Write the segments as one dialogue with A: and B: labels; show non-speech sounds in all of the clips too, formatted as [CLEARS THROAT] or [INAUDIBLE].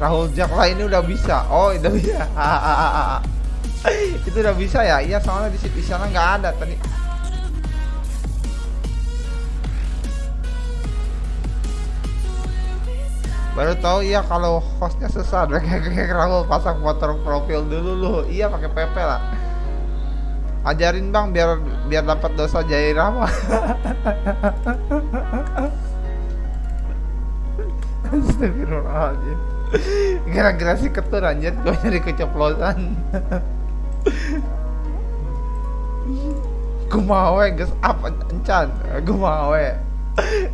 A: Rahul Jack lah ini udah bisa. Oh udah bisa [LAUGHS] itu udah bisa ya? Iya soalnya di, di sana nggak ada tadi. Baru tahu iya kalau hostnya sesat kayak [LAUGHS] Rahul pasang foto profil dulu lu. Iya pakai PP lah. Ajarin bang biar biar dapat dosa jairah mah [LAUGHS] Astagfirullahaladzim Kira-kira sih ketur anjir. Gue nyari keceplosan. Gue mau guys Apa encan. Gue mau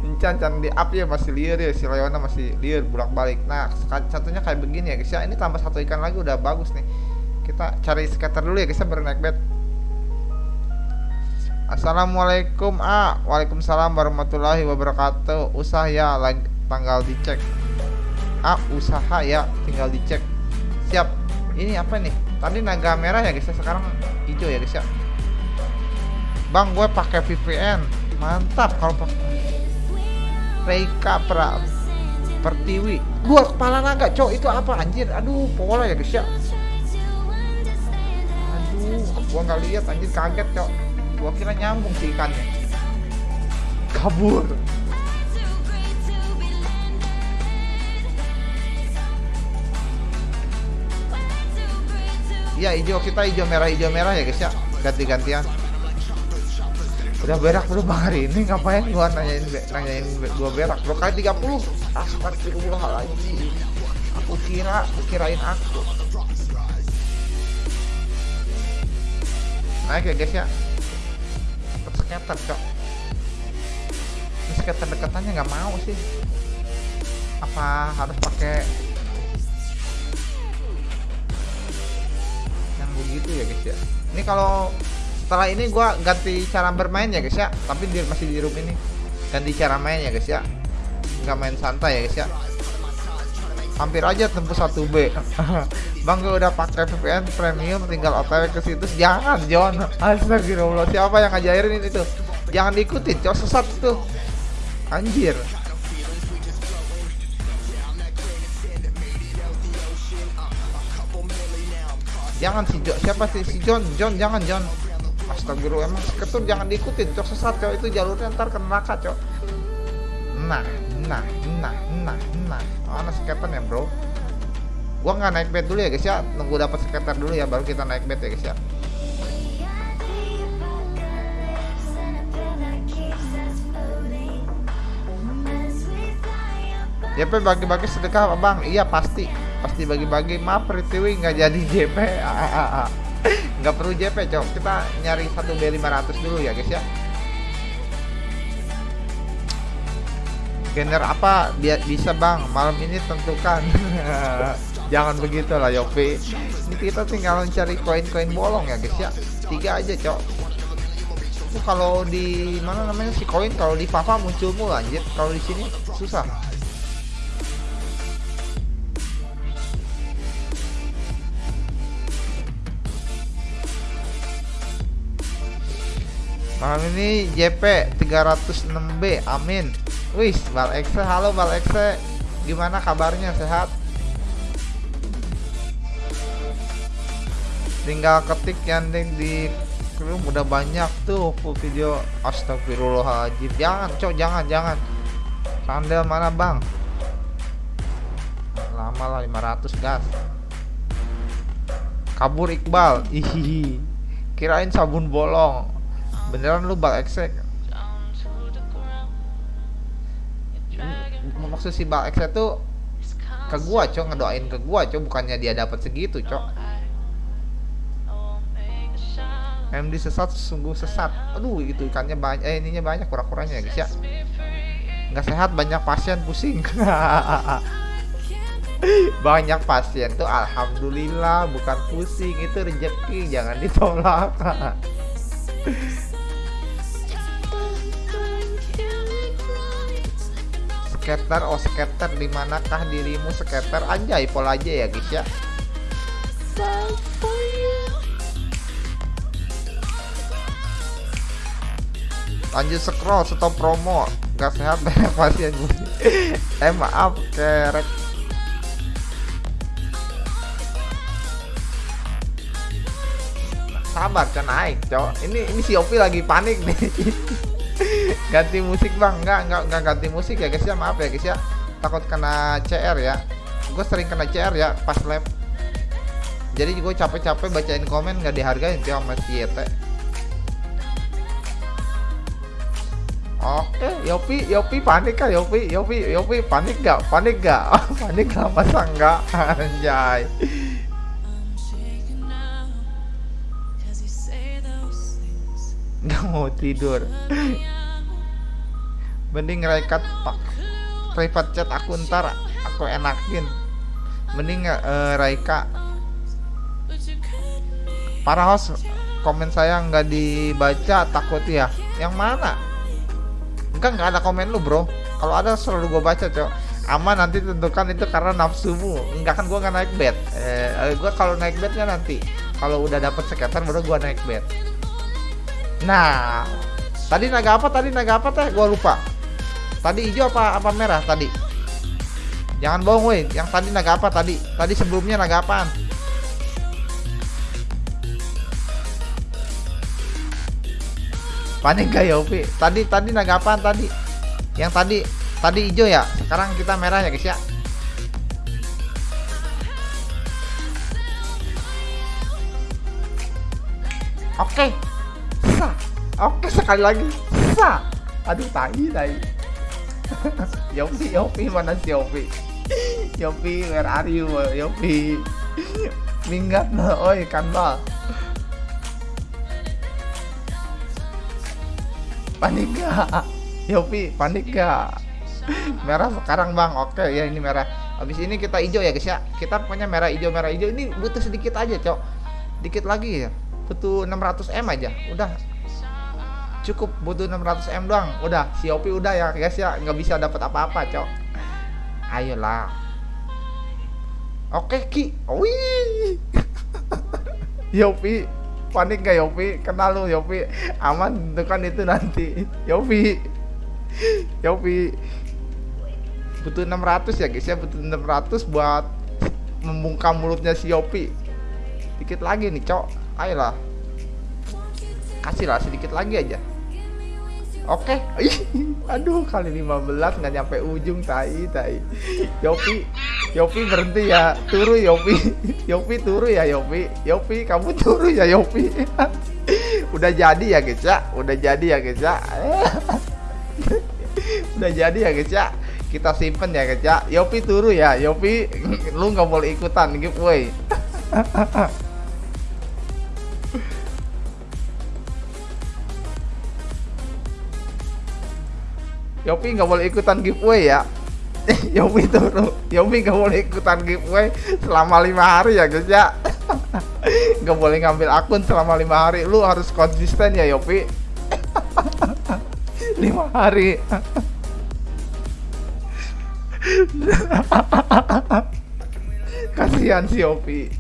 A: Encan can di up ya masih liar ya Si Leona masih liar bolak balik Nah satunya kayak begini ya guys ya. Ini tambah satu ikan lagi udah bagus nih. Kita cari skater dulu ya guys ya baru naik bed. Assalamualaikum ah Waalaikumsalam warahmatullahi wabarakatuh. Usaha ya lagi tanggal dicek ah usaha ya tinggal dicek. Siap. Ini apa nih? Tadi naga merah ya guys ya. Sekarang hijau ya guys ya. Bang gue pakai VPN mantap kalau pakai Reika pra Pertiwi. Dua kepala naga cok itu apa anjir? Aduh pola ya guys ya. Aduh gua nggak lihat anjir kaget cok gua kira nyambung sih ikannya. Kabur Iya hijau kita hijau merah hijau merah ya guys ya. Ganti-gantian. Udah berak bro bang hari ini ngapain gua nanyain nanyain gua berak? Bro kali 30 astagfirullahaladzim aku kira kirain aku. Naik ya guys ya. Skater cok. Skater deketannya nggak mau sih. Apa harus pakai begitu ya guys ya. Ini kalau setelah ini gua ganti cara bermain ya guys ya. Tapi dia masih di room ini. Ganti cara main ya guys ya. Nggak main santai ya guys ya. Hampir aja tembus [LAUGHS] 1B Bang gue udah pakai VPN premium tinggal otw ke situ jangan John. Astagfirullah. Siapa yang ngajarin itu jangan diikutin cowok sesat tuh. Anjir jangan si John siapa sih? Si John John jangan John. Astagfirullah emang ketur jangan diikutin cok. Sesat cok. Itu jalurnya ntar ke neraka cok. Nah nah nah nah nah. Mana skater ya bro? Gua nggak naik bed dulu ya guys ya. Nunggu dapat skater dulu ya baru kita naik bed ya guys ya. Ya bagi-bagi sedekah bang, iya pasti pasti bagi-bagi. Maaf Pritiwi nggak jadi JP [LAUGHS] nggak perlu JP cok. Kita nyari satu B500 dulu ya guys ya. Gener apa biar bisa bang? Malam ini tentukan. [LAUGHS] Jangan begitu lah Yopi. Ini kita tinggal mencari koin-koin bolong ya guys ya. Tiga aja cok. Itu kalau di mana namanya si koin? Kalau di Papa muncul mulu anjir. Kalau di sini susah Malam ini JP 306B Amin. Wih Bal Exe Halo Bal Exe Gimana kabarnya? Sehat? Tinggal ketik yang di room udah banyak tuh full video. Astagfirullahaladzim. Jangan cok jangan jangan. Sandal mana bang? Lama lah 500 gas. Kabur Iqbal. Hihihi. Kirain sabun bolong beneran lu bal exek maksud si bal exek tuh ke gua cok ngedoain ke gua cok bukannya dia dapat segitu cok. MD sesat sungguh sesat. Aduh itu ikannya banyak eh ininya banyak kurang-kurangnya guys ya. Nggak sehat banyak pasien pusing. [LAUGHS] Banyak pasien tuh alhamdulillah bukan pusing itu rezeki jangan ditolak [LAUGHS] skater oh skater di manakah dirimu skater anjay pol aja ya guys ya. Lanjut scroll stop promo. Gak sehat [LAUGHS] banyak pasien eh maaf kerek. Sabar kan naik cowok ini ini si Opi lagi panik nih. [LAUGHS] ganti musik bang nggak nggak nggak ganti musik ya guys ya maaf ya guys ya takut kena CR ya gue sering kena CR ya pas lab jadi gue capek-capek bacain komen nggak dihargain tuh sama si Yete Oke, Yopi, Yopi panik kah Yopi, Yopi, Yopi panik gak? Panik gak? [LAUGHS] panik gak? Masa enggak? [LAUGHS] Anjay. Nggak mau tidur. [LAUGHS] Mending rekat pak. Private chat aku ntar aku enakin. Mending uh, Raika. Para host komen saya nggak dibaca takut ya. Yang mana? enggak nggak ada komen lu bro. Kalau ada selalu gue baca cok. Aman nanti tentukan itu karena nafsumu. Enggak kan gue nggak naik bed. Eh, gue kalau naik bednya nanti. Kalau udah dapet sekitar baru gue naik bed. Nah tadi naga apa? Tadi naga apa teh? Gue lupa tadi hijau apa apa merah tadi jangan bohong weh yang tadi naga apa tadi tadi sebelumnya naga apaan panik gak ya Upi? Tadi tadi naga apaan tadi? Yang tadi tadi hijau ya. Sekarang kita merah ya guys ya. Oke. Sa. Oke sekali lagi. Sa. Aduh tai tai. Yopi Yopi mana si Yopi? Yopi where are you Yopi? Minggat nah, oi kanbal. panik gak Yopi panik gak merah sekarang bang. Oke ya ini merah. Habis ini kita hijau ya guys ya. Kita punya merah hijau merah hijau. Ini butuh sedikit aja cok. Dikit lagi ya. Butuh 600 m aja. Udah cukup butuh 600 m doang. Udah si Yopi udah ya guys ya. Nggak bisa dapat apa-apa cok. Ayolah. Oke ki. Wih. [LAUGHS] Yopi panik gak Yopi? Kenal lu Yopi? Aman kan itu nanti. Yopi. Yopi. Butuh 600 ya guys ya. Butuh 600 buat membungkam mulutnya si Yopi. Dikit lagi nih cok. Ayolah. Kasih lah sedikit lagi aja Oke, okay. [LAUGHS] aduh kali 15 nggak nyampe ujung tai tai. Yopi, Yopi berhenti ya, turu Yopi, [LAUGHS] Yopi turu ya Yopi, Yopi kamu turu ya Yopi. [LAUGHS] udah jadi ya guys ya, udah jadi ya guys ya. udah jadi ya guys ya. Kita simpen ya guys ya. Yopi turu ya, Yopi, lu nggak boleh ikutan giveaway. Yopi nggak boleh ikutan giveaway ya. [LAUGHS] Yopi tuh Yopi nggak boleh ikutan giveaway selama lima hari ya guys ya. [LAUGHS] Nggak boleh ngambil akun selama lima hari. Lu harus konsisten ya Yopi. [LAUGHS] Lima hari. Kasihan si Yopi.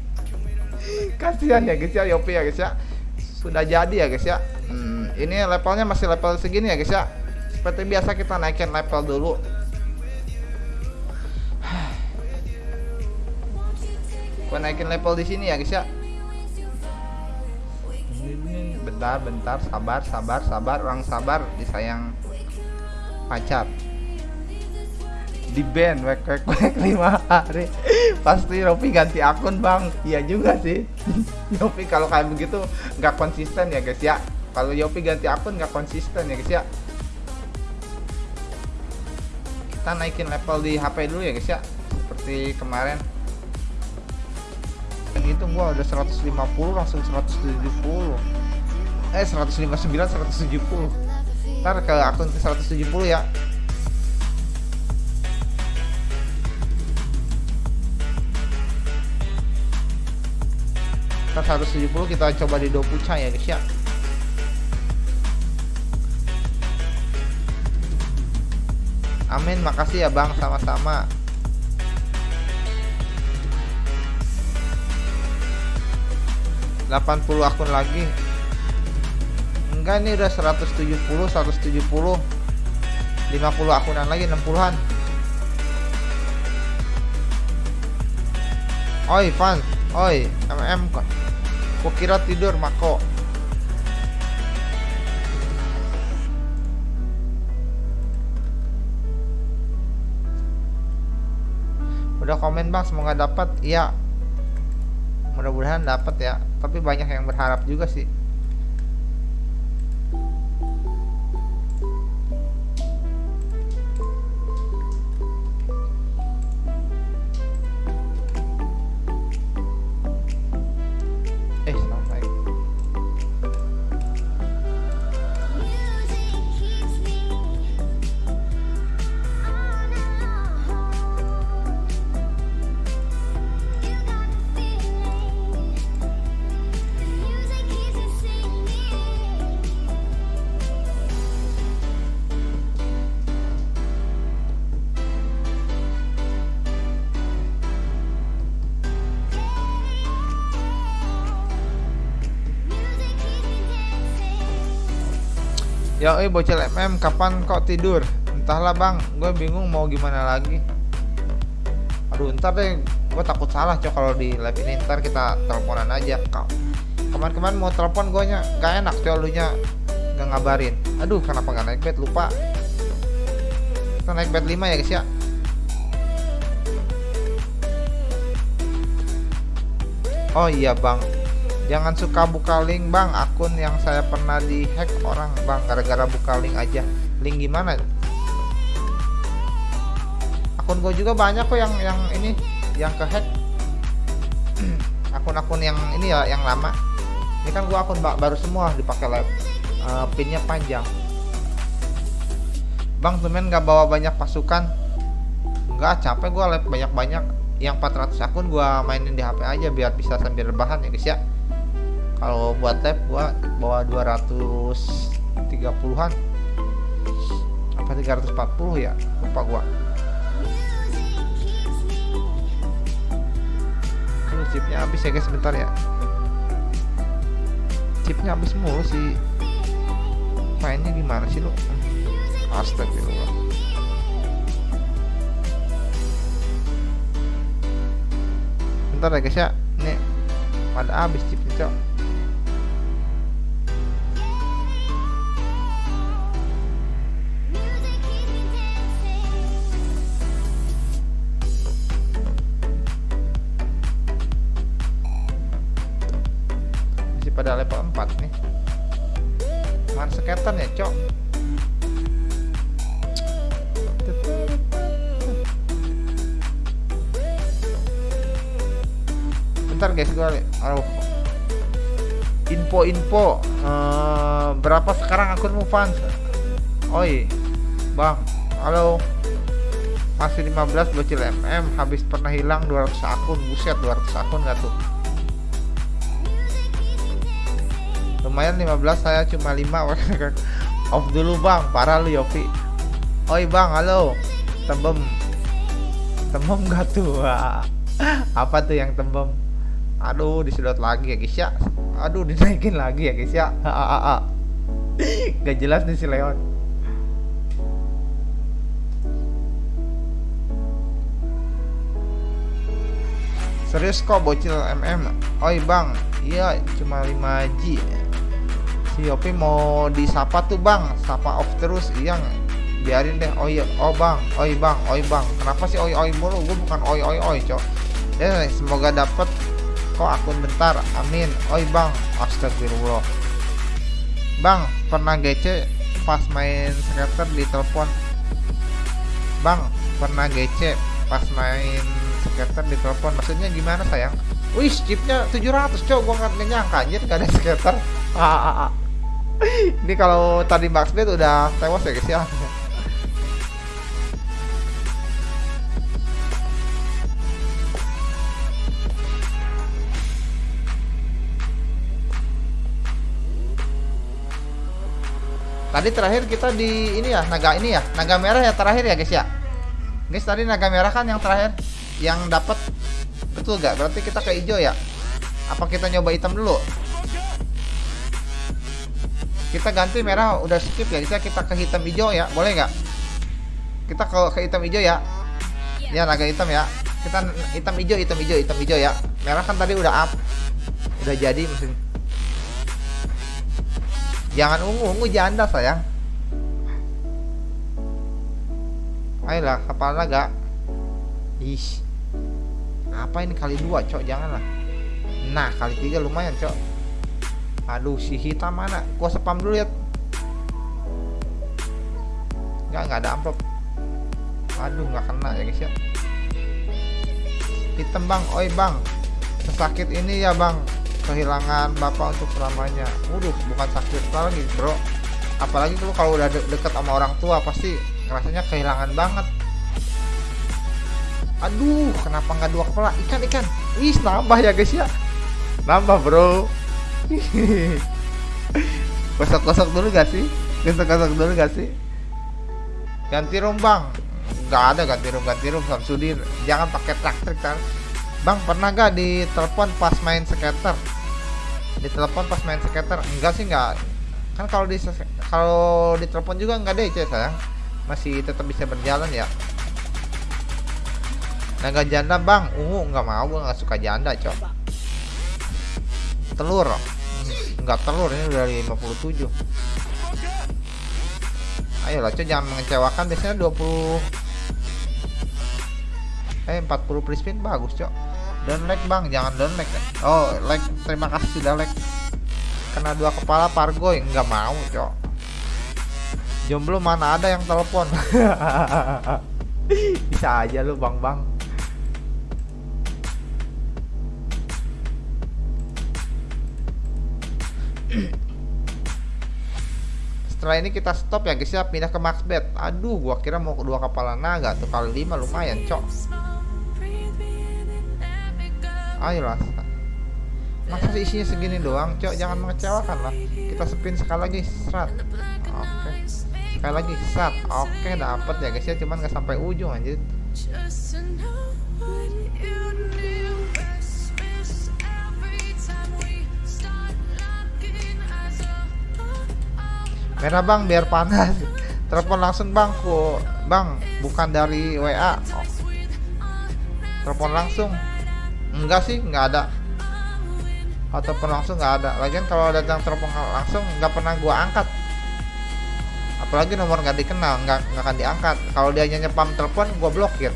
A: Kasihan ya guys ya Yopi ya guys ya. Sudah jadi ya guys ya. Hmm, ini levelnya masih level segini ya guys ya seperti biasa kita naikin level dulu. Gua naikin level di sini ya guys ya. Bentar bentar. Sabar sabar sabar. Orang sabar disayang pacar. Di band wek wek wek lima hari. Pasti Ropi ganti akun bang. Iya juga sih. [LAUGHS] Yopi kalau kayak begitu nggak konsisten ya guys ya. Kalau Yopi ganti akun nggak konsisten ya guys ya kita naikin level di HP dulu ya guys ya. Seperti kemarin. Yang itu gua udah 150 langsung 170 eh 159 170 ntar ke akun ke 170 ya. Ntar 170 kita coba di Dokucha ya guys ya Amin, makasih ya Bang, sama-sama. Delapan puluh akun lagi. Enggak ini udah 170, 170. 50 akunan lagi 60-an. Oi, fans. Oi, MM kok. kira tidur Mako udah komen bang semoga dapat. Iya. Mudah-mudahan dapat ya. Tapi banyak yang berharap juga sih Eh bocil MM, kapan kok tidur? Entahlah bang, gue bingung mau gimana lagi. Aduh, ntar deh, gue takut salah cok kalau di live ini. Ntar kita teleponan aja. Kau kemarin-kemarin mau telepon gue nya gak enak cok lu nya gak ngabarin. Aduh, kenapa gak naik bed lupa. Kita naik bed 5 ya guys ya. Oh iya bang, Jangan suka buka link bang. Akun yang saya pernah dihack orang bang. Gara-gara buka link aja. Link gimana? Akun gue juga banyak kok yang yang ini Yang kehack. [CLEARS THROAT] Akun-akun yang ini ya Yang lama. Ini kan gue akun baru semua dipakai live uh, Pinnya panjang. Bang temen gak bawa banyak pasukan? Enggak capek gue live banyak-banyak. Yang 400 akun gua mainin di HP aja biar bisa sambil rebahan ya guys ya kalau buat lab gua bawa 230-an apa 340 ya? Lupa gua. Ini chipnya habis ya guys sebentar ya. Chipnya habis mulu sih. Mainnya gimana sih lu? Astagfirullah. Bentar ya guys ya. Ini pada habis chipnya cok info-info uh, berapa sekarang akunmu fans? Oi bang halo. Masih 15 bocil mm habis pernah hilang 200 akun. Buset 200 akun gak tuh? Lumayan 15 saya cuma 5 [LAUGHS] off dulu bang. Parah lu Yopi oi bang halo. Tembem. Tembem gak tuh? [LAUGHS] Apa tuh yang tembem? Aduh disedot lagi ya guys ya aduh dinaikin lagi ya guys ya. Gak jelas nih si Leon. Serius kok bocil mm oi bang. Iya cuma 5G si Yopi mau disapa tuh bang. Sapa off terus iya biarin deh. Iya oh bang. Oi bang. Oi bang. Kenapa sih oi oi mulu? Gue bukan oi oi oi cok. Ya semoga dapet kok akun bentar. Amin. Oi bang. Astagfirullah. Bang pernah gece pas main skater di telepon? Bang pernah gece pas main skater di telepon? Maksudnya gimana sayang? Wih, chipnya 700 cok, gua nggak nyangka anjir gak ada skater. [LAUGHS] Ini kalau tadi Max udah tewas ya guys ya. Tadi terakhir kita di ini ya, naga ini ya, naga merah ya terakhir ya guys ya. Guys tadi naga merah kan yang terakhir? Yang dapat betul gak? Berarti kita ke hijau ya? Apa kita nyoba hitam dulu? kita ganti merah udah skip ya kita kita ke hitam hijau ya boleh nggak? Kita ke, ke hitam hijau ya? Ya naga hitam ya. Kita hitam hijau hitam hijau hitam hijau ya. Merah kan tadi udah up. Udah jadi mesin jangan ungu ungu janda sayang. Ayolah kapal naga ih apa ini kali dua cok? Janganlah. Nah kali tiga lumayan cok. Aduh si hitam mana? Gua spam dulu ya nggak nggak ada amplop. Aduh nggak kena ya guys ya. Hitam bang. Oi bang. Sesakit ini ya bang kehilangan bapak untuk selamanya. Waduh bukan sakit lagi bro. Apalagi lu kalau udah de deket sama orang tua pasti rasanya kehilangan banget. Aduh kenapa nggak dua kepala? Ikan ikan. Wih nambah ya guys ya. Nambah bro. [LAUGHS] Gosok-gosok dulu gak sih? Gosok-gosok dulu gak sih? Ganti rum bang nggak ada ganti rum ganti rum Samsudin jangan pakai traktor kan bang pernah gak ditelepon pas main skater? Ditelepon pas main skater? Enggak sih enggak kan kalau di kalau ditelepon juga enggak deh sayang. Masih tetap bisa berjalan ya. Naga janda bang. Ungu nggak mau. Gue nggak suka janda cok. Telur. Nggak telur ini udah 57 ayolah cok jangan mengecewakan. Biasanya 20 eh 40 free spin bagus cok dan like bang. Jangan down like oh like. Terima kasih sudah like. Kena dua kepala pargoy nggak mau cok. Jomblo mana ada yang telepon? [LAUGHS] Bisa aja lu bang bang. [CLEARS THROAT] Setelah ini kita stop ya guys ya. Pindah ke max bed aduh gua kira mau kedua kepala naga tuh. Kali lima lumayan cok ayolah masa isinya segini doang cok. Jangan mengecewakan lah. Kita spin sekali lagi serat oke. Sekali lagi serat oke dapat ya guys ya. Cuman nggak sampai ujung anjir. Merah bang biar panas. [LAUGHS] Telepon langsung bang ku bang bukan dari WA oh. telepon langsung enggak sih nggak ada. Ataupun langsung nggak ada. Lagian kalau datang telepon langsung nggak pernah gua angkat. Apalagi nomor nggak dikenal nggak nggak akan diangkat. Kalau dia nyanyi pam telepon gua blokir.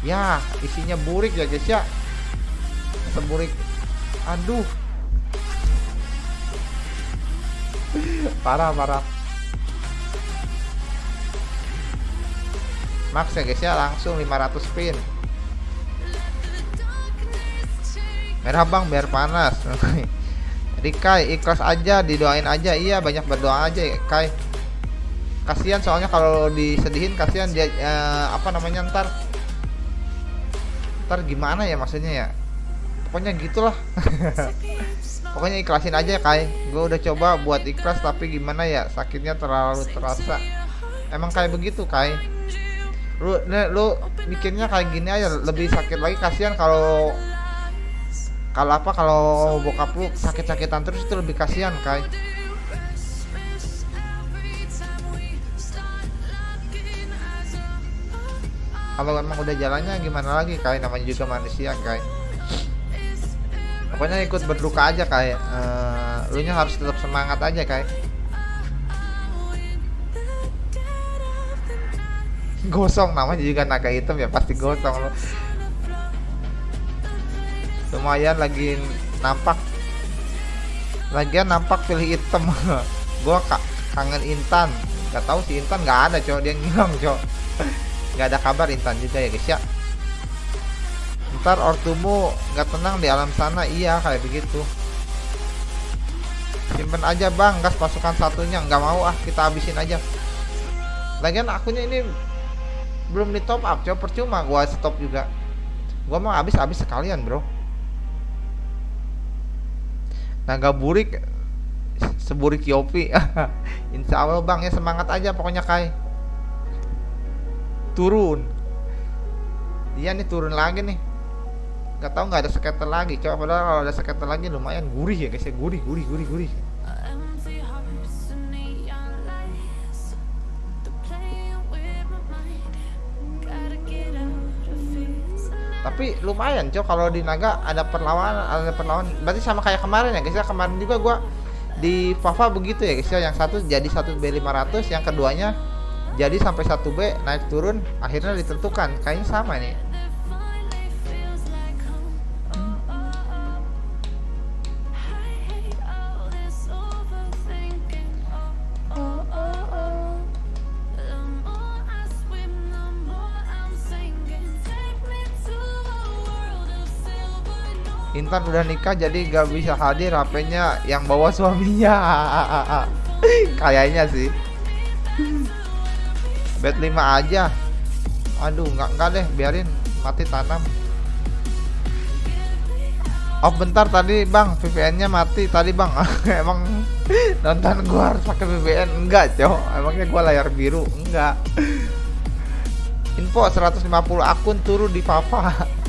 A: Ya isinya burik ya guys ya. Seburik aduh. [LAUGHS] Parah parah max ya guys ya langsung 500 spin merah bang biar panas. [LAUGHS] Jadi ikhlas aja didoain aja. Iya banyak berdoa aja ya Kai. Kasihan soalnya kalau disedihin kasihan dia eh, apa namanya ntar. Ntar gimana ya maksudnya ya? Pokoknya gitulah. [LAUGHS] Pokoknya ikhlasin aja Kai. Gue udah coba buat ikhlas tapi gimana ya? Sakitnya terlalu terasa. Emang kayak begitu Kai lu lu bikinnya kayak gini aja lebih sakit lagi kasihan kalau kalau apa kalau bokap lu sakit-sakitan terus itu lebih kasihan Kai. Kalau emang udah jalannya gimana lagi Kai? Namanya juga manusia Kai. Pokoknya ikut berduka aja kayak uh, lu nya harus tetap semangat aja kayak gosong namanya juga naga hitam ya pasti gosong lo lumayan lagi nampak. Lagian nampak pilih hitam. [LAUGHS] Gua kak kangen Intan. Nggak tahu si Intan nggak ada cowok. Dia ngilang cowok. [LAUGHS] Nggak ada kabar Intan juga ya guys ya. Ntar ortumu nggak tenang di alam sana. Iya kayak begitu. Simpen aja bang. Gas pasukan satunya. Nggak mau ah. Kita habisin aja. Lagian akunya ini belum di top up coba percuma gua stop juga. Gua mau habis habis sekalian bro. Naga burik seburik yopi. [LAUGHS] Insya Allah bang ya semangat aja pokoknya kai. Turun. Iya nih turun lagi nih. Nggak tahu nggak ada skater lagi coba padahal kalau ada skater lagi lumayan gurih ya guys ya. Gurih gurih gurih gurih tapi lumayan cok kalau di naga ada perlawanan ada perlawanan. Berarti sama kayak kemarin ya guys ya? Kemarin juga gua di Fafa begitu ya guys ya? Yang satu jadi satu B 500 yang keduanya jadi sampai satu B naik turun akhirnya ditentukan. Kayaknya sama nih Intan udah nikah jadi gak bisa hadir HP-nya yang bawa suaminya. [LAUGHS] Kayaknya sih. Bed 5 aja. Aduh nggak nggak deh biarin. Mati tanam. Oh bentar tadi bang. VPN nya mati tadi bang. [LAUGHS] Emang nonton gua harus pakai VPN enggak cowok emangnya gua layar biru? Enggak info 150 akun turun di Fafa [LAUGHS]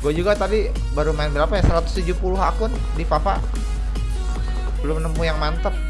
A: gue juga tadi baru main berapa ya? 170 akun di Fafa. Belum nemu yang mantep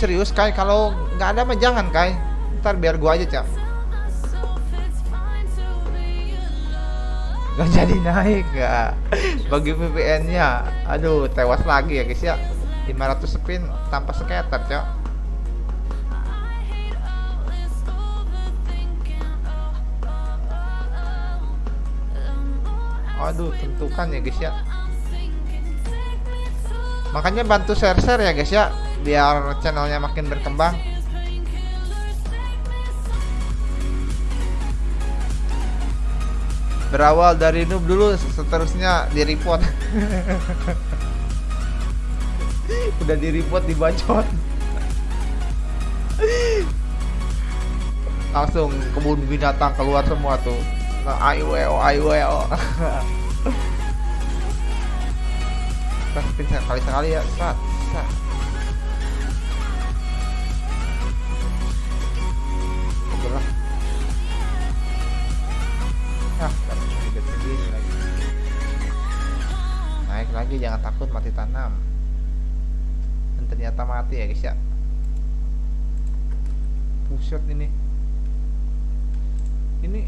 A: serius Kai? Kalau nggak ada mah jangan Kai. Ntar biar gua aja cak. Gak jadi naik gak Bagi VPN nya Aduh tewas lagi ya guys ya 500 spin tanpa skater cak Aduh tentukan ya guys ya Makanya bantu share-share ya guys ya biar channelnya makin berkembang. Berawal dari noob dulu seterusnya di report [LAUGHS] udah di report dibacot. Langsung kebun binatang keluar semua tuh. Nah, ayo ayo ayo kita kali sekali ya sat sat naik lagi jangan takut mati tanam. Dan ternyata mati ya guys ya. Puset ini. Ini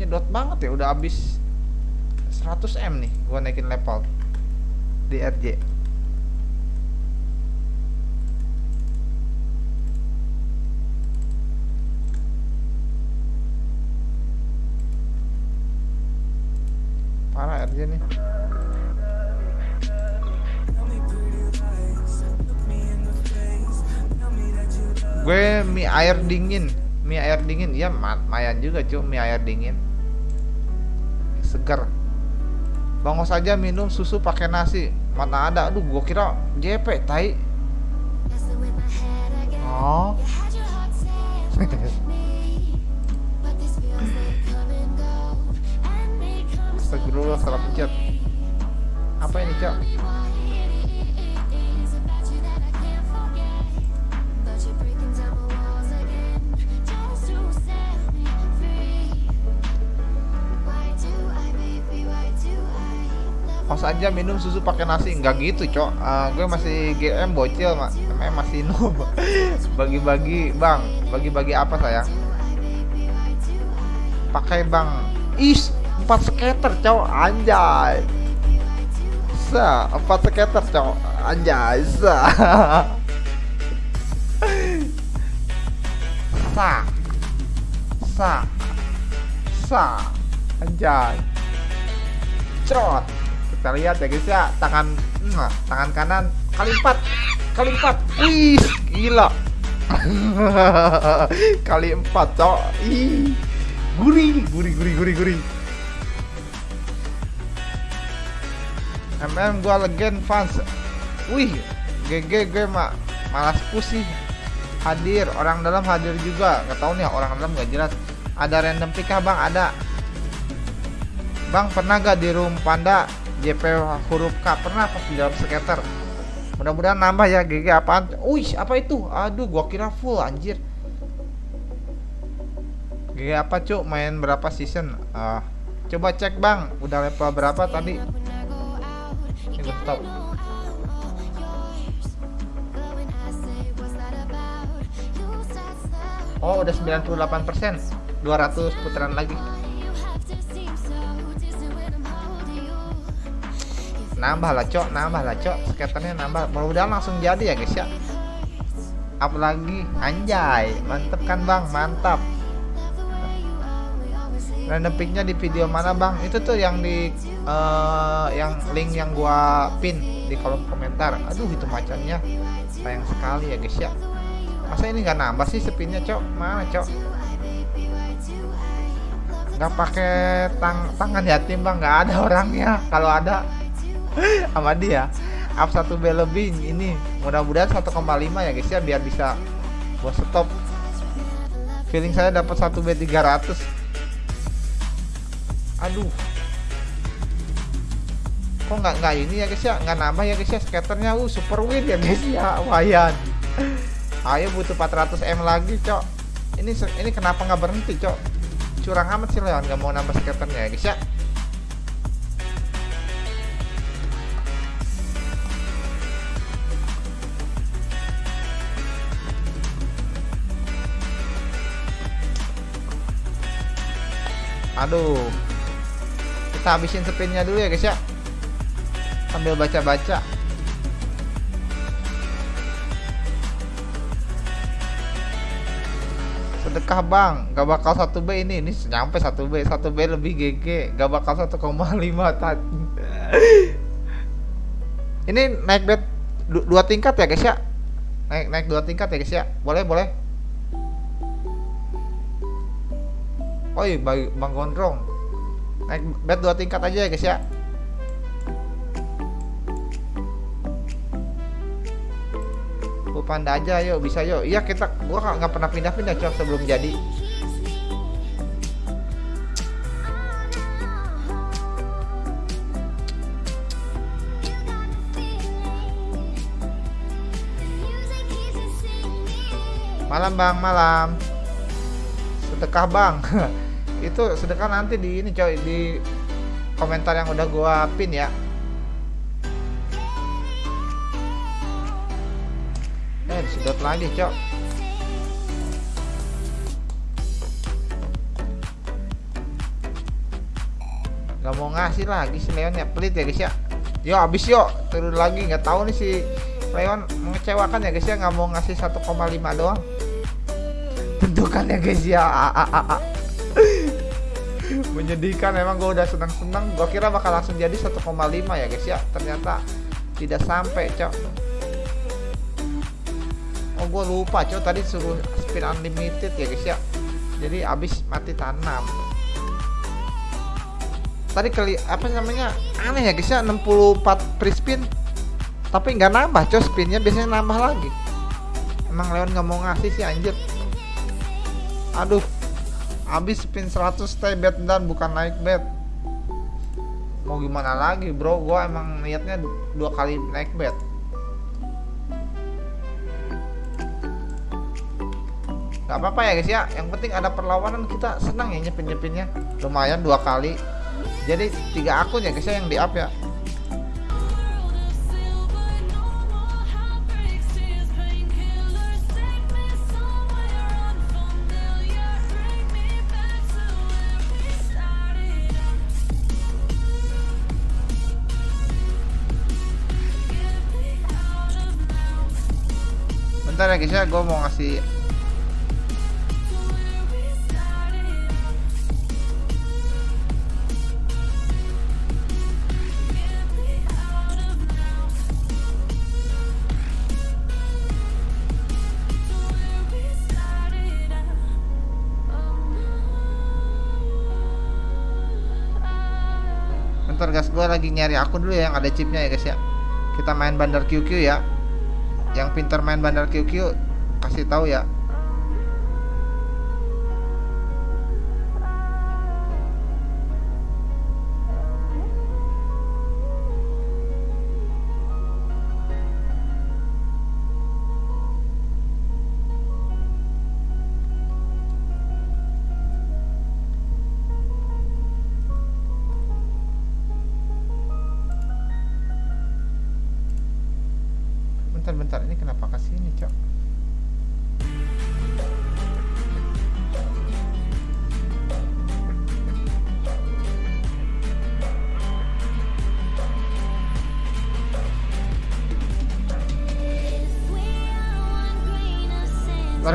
A: nyedot banget ya udah habis 100 m nih gua naikin level di RJ parah RJ nih. Gue mie air dingin mie air dingin. Ya lumayan juga cuy mie air dingin. Segar bangos saja minum susu pakai nasi. Mana ada. Aduh gue kira JP tai. Oh. Astagfirullah salah pencet. Apa ini cok pas aja minum susu pakai nasi. Nggak gitu cok. Uh, gue masih GM bocil mak. Namanya masih [LAUGHS] noob. Bagi-bagi bang. Bagi-bagi apa sayang? Pakai bang. Is empat skater cok. Anjay. Sa empat skater cok. Anjay sa. [LAUGHS] Sa. Sa. Sa. Anjay. Cerot kita lihat ya guys ya. Tangan hmm, tangan kanan. Kali empat. Kali empat. Wih gila. [LAUGHS] Kali empat cok ih gurih gurih gurih gurih gurih. MM gua legend fans. Wih GG gue mak malas pusing. Hadir orang dalam hadir juga. Nggak tahu nih orang dalam gak jelas. Ada random pick bang? Ada. Bang pernah gak di room panda JP huruf K pernah pas di dalam skater mudah-mudahan nambah ya GG apaan? Wih apa itu? Aduh gua kira full anjir. GG apa cuk? Main berapa season? Uh, coba cek bang. Udah level berapa tadi? Ini stop Oh udah 98% 200 putaran lagi nambah lah cok. Nambah lah cok. Skaternya nambah. Mudah-mudahan langsung jadi ya guys ya. Apalagi anjay. Mantep kan bang? Mantap. Random picknya di video mana bang? Itu tuh yang di uh, yang link yang gua pin di kolom komentar. Aduh itu macannya. Sayang sekali ya guys ya. Masa ini nggak nambah sih spinnya cok? Mana cok? Nggak pakai tang tangan yatim bang. Nggak ada orangnya. Kalau ada [LAUGHS] sama dia. Up 1 B lebih ini mudah-mudahan 1,5 ya guys ya biar bisa buat stop. Feeling saya dapat 1 B 300 aduh. Kok nggak nggak ini ya guys ya? Nggak nambah ya guys ya skaternya. Uh super win ya guys ya [LAUGHS] lumayan. Ayo butuh 400 M lagi cok. Ini ini kenapa nggak berhenti cok? Curang amat sih Leon nggak mau nambah skaternya ya guys ya aduh. Kita habisin spinnya dulu ya guys ya. Sambil baca-baca. Sedekah bang gak bakal satu B ini. Ini nyampe satu B. Satu B lebih GG gak bakal 1,5 tadi ini naik bet dua tingkat ya guys ya? Naik naik dua tingkat ya guys ya? Boleh boleh Iya, Bang Gondrong. Naik bed dua tingkat aja ya guys ya. Panda aja yuk, bisa yuk. Iya kita, gua nggak pernah pindah-pindah cok sebelum jadi. Malam bang, malam sedekah bang. [LAUGHS] Itu sedekah nanti di ini coy di komentar yang udah gua pin ya. Eh disedot lagi cok. Nggak mau ngasih lagi si Leon ya pelit ya guys ya. Yo abis yuk turun lagi nggak tahu nih si Leon mengecewakan ya guys ya. Nggak mau ngasih 1,5 doang tentukan ya. Guys ya menyedihkan emang gue udah senang-senang gue kira bakal langsung jadi 1,5 ya guys ya. Ternyata tidak sampai cok. Oh gue lupa cok tadi suruh spin unlimited ya guys ya. Jadi abis mati tanam. Tadi kali apa namanya aneh ya guys ya 64 free spin. Tapi nggak nambah cok spinnya biasanya nambah lagi. Emang Leon nggak mau ngasih sih anjir aduh habis spin 100 stay bet dan bukan naik bet. Mau gimana lagi bro? Gua emang niatnya dua kali naik bet. Gak apa-apa ya guys ya. Yang penting ada perlawanan kita senang ya nyepin nyepinnya lumayan dua kali. Jadi tiga akun ya guys ya yang di up ya ya guys ya gue mau ngasih bentar guys gue lagi nyari akun dulu ya yang ada chipnya ya guys ya. Kita main bandar QQ ya yang pintar main bandar QQ kasih tahu ya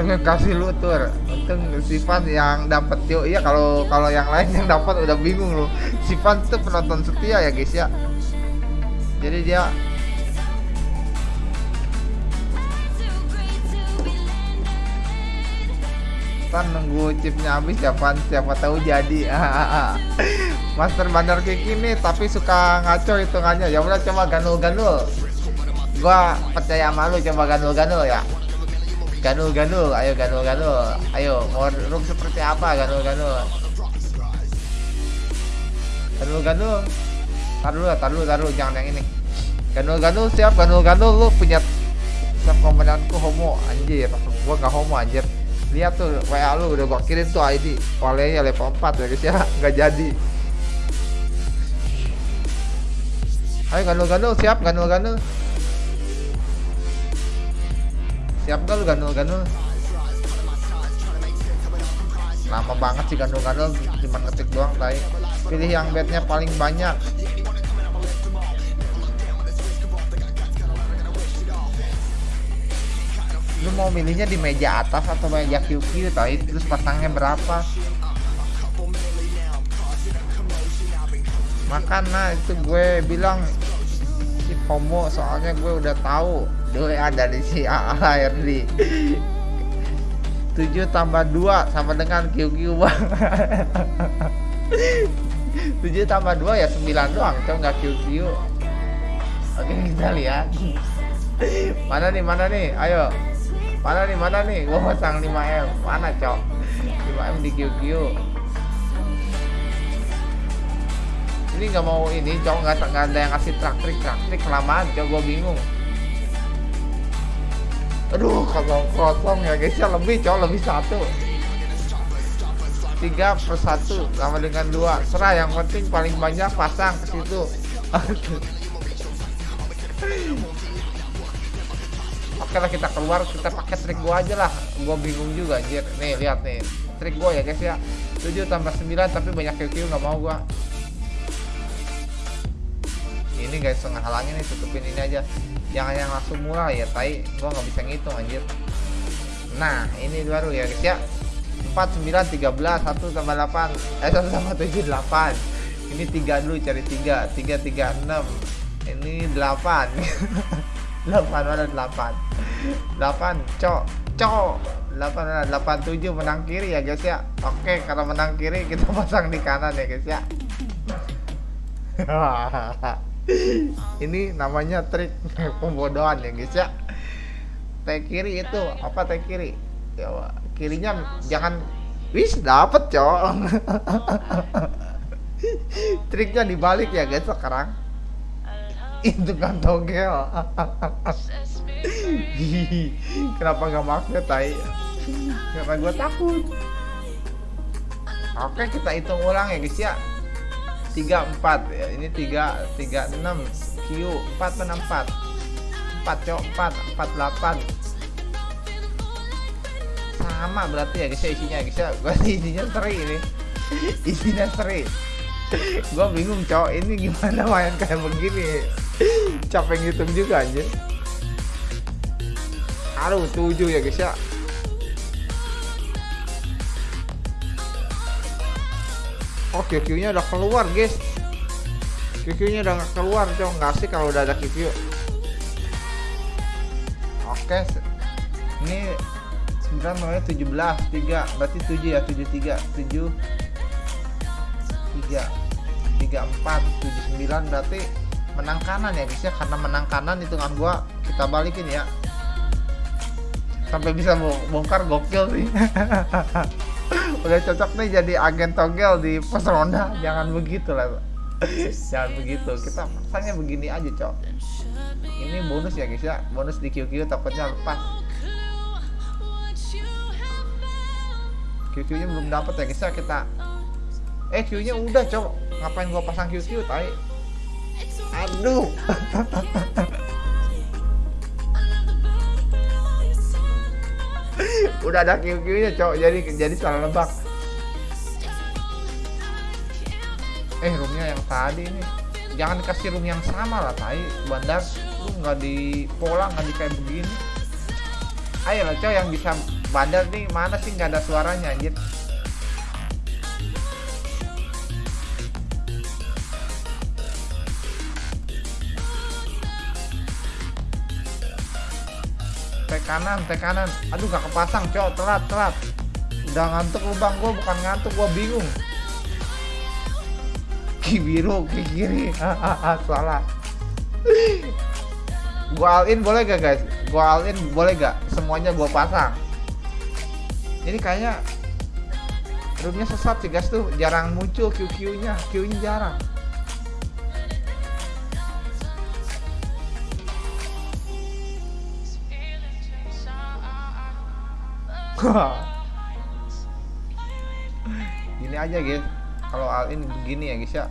A: kasih lu tur untung Sifan yang dapat yuk iya kalau kalau yang lain yang dapat udah bingung lu. Sifan tuh penonton setia ya guys ya. Jadi dia Tan nunggu chipnya habis ya Pan siapa tahu jadi. [LAUGHS] Master Bandar kayak gini tapi suka ngaco hitungannya. Ya udah coba ganul-ganul. Gua percaya sama lu coba ganul-ganul ya ganul-ganul ayo ganul-ganul. Ayo mau seperti apa ganul-ganul? Ganul-ganul. Taruh dulu taruh dulu taruh jangan yang ini. Ganul-ganul siap ganul-ganul. Lu punya siap komandanku homo anjir. Gua nggak homo anjir. Lihat tuh WA lu udah gua kirim tuh ID olehnya level 4 ya guys ya. Nggak jadi. Ayo ganul-ganul siap ganul-ganul siap gak lu ganul-ganul lama banget sih ganul-ganul cuma ngetik doang tay pilih yang bednya paling banyak. Lu mau milihnya di meja atas atau meja QQ tadi terus pasangnya berapa? Makanya itu gue bilang si homo soalnya gue udah tahu dulu ada di si ARD 7 tambah 2 sama dengan QQ bang 7 tambah 2 ya 9 doang coba nggak QQ oke kita lihat. Mana nih mana nih? Ayo. Mana nih mana nih? Gua pasang 5M mana cok? 5M di QQ ini nggak mau ini cok. Nggak ada yang kasih trak trik kelamaan cok. Gua bingung aduh kosong kosong ya guys. Ya lebih cok lebih satu. Tiga per satu sama dengan dua. Serah yang penting paling banyak pasang ke situ. [LAUGHS] Oke lah kita keluar kita pakai trik gua aja lah. Gua bingung juga anjir. Nih lihat nih. Trik gua ya guys ya. 7 tambah 9 tapi banyak QQ nggak mau gua. Ini guys setengah halangnya nih tutupin ini aja jangan yang langsung murah ya tai. Gua nggak bisa ngitung anjir. Nah ini baru ya guys ya. 4 9 13 1 tambah 8 eh 1 tambah 7 8 ini 3 dulu cari 3 3 3 6 ini 8 8 [LAUGHS] mana 8 8 cok. Cok. 8 mana? 87 menang kiri ya guys ya. Oke kalau menang kiri kita [LAUGHS] pasang di kanan ya guys ya [LAUGHS] ini namanya trik [LAUGHS] pembodohan ya guys ya. Teh kiri itu apa teh kiri? Ya kirinya jangan wis dapet cok. [LAUGHS] Triknya dibalik ya guys sekarang. Itu kan togel. [LAUGHS] Kenapa nggak magnet tai? Karena gue takut. Oke kita hitung ulang ya guys ya 34 ya. Ini 3 36 Q 4 mana 4 4 cok 4 48 sama berarti ya guys ya isinya. Guys [LAUGHS] ya isinya seri ini. [LAUGHS] Isinya seri. Gue bingung cowok ini gimana main kayak begini? Capek ngitung juga aja aduh tujuh ya guys ya oh QQ nya udah keluar guys. QQ nya udah gak keluar cowok nggak sih kalau udah ada QQ oke ini 9 namanya 17 3 berarti 7 ya 73 7 3 34 79 berarti menang kanan ya guys ya. Karena menang kanan hitungan gua kita balikin ya. Sampai bisa bongkar gokil sih [LAUGHS] [CLEARS THROAT] udah cocok nih jadi agen togel di pos ronda. Jangan begitu lah jangan begitu. Kita pasangnya begini aja cok. Ini bonus ya guys ya. Bonus di QQ takutnya lepas. QQ nya belum dapat ya guys ya. Kita eh Q nya udah cok. Ngapain gua pasang QQ tai? Aduh [LAUGHS] udah ada QQ nya cowok jadi jadi salah lebak. Eh roomnya yang tadi nih jangan dikasih room yang sama lah tai. Bandar lu nggak di pola nggak di kayak begini. Ayo lah cowok yang bisa bandar nih mana sih nggak ada suaranya anjir kanan teh kanan. Aduh gak kepasang cowok telat telat. Udah ngantuk lu bang gua bukan ngantuk gua bingung. Ki biru ki kiri. [LAUGHS] Salah. Gua all in boleh gak guys? Gua all in boleh gak semuanya gua pasang. Ini kayaknya roomnya sesat sih guys tuh. Jarang muncul QQ nya Q nya jarang [LAUGHS] gini aja guys kalau all in begini ya guys ya.